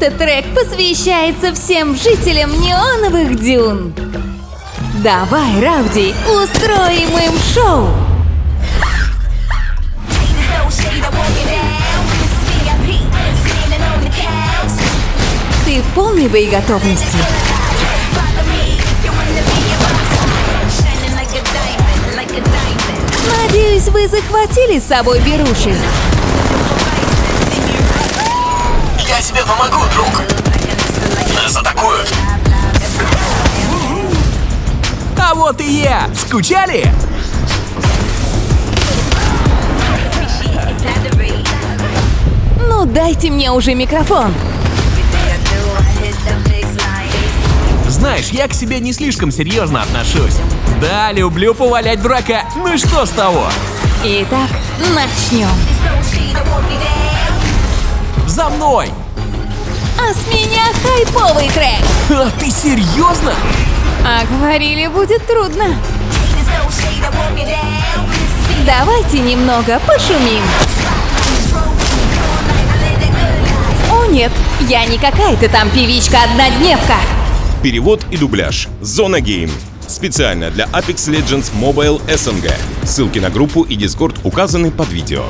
Этот трек посвящается всем жителям неоновых дюн. Давай, Рауди, устроим им шоу! Ты в полной боеготовности? Надеюсь, вы захватили с собой беруши. Тебе помогу, друг. Нас атакуют. А вот и я! Скучали? Ну, дайте мне уже микрофон. Знаешь, я к себе не слишком серьезно отношусь. Да, люблю повалять дурака. Ну и что с того? Итак, начнем. За мной! А с меня хайповый трек. А ты серьезно? А говорили, будет трудно. Давайте немного пошумим. О нет, я не какая-то там певичка-однодневка. Перевод и дубляж. Зона Гейм. Специально для Apex Legends Mobile SNG. Ссылки на группу и Discord указаны под видео.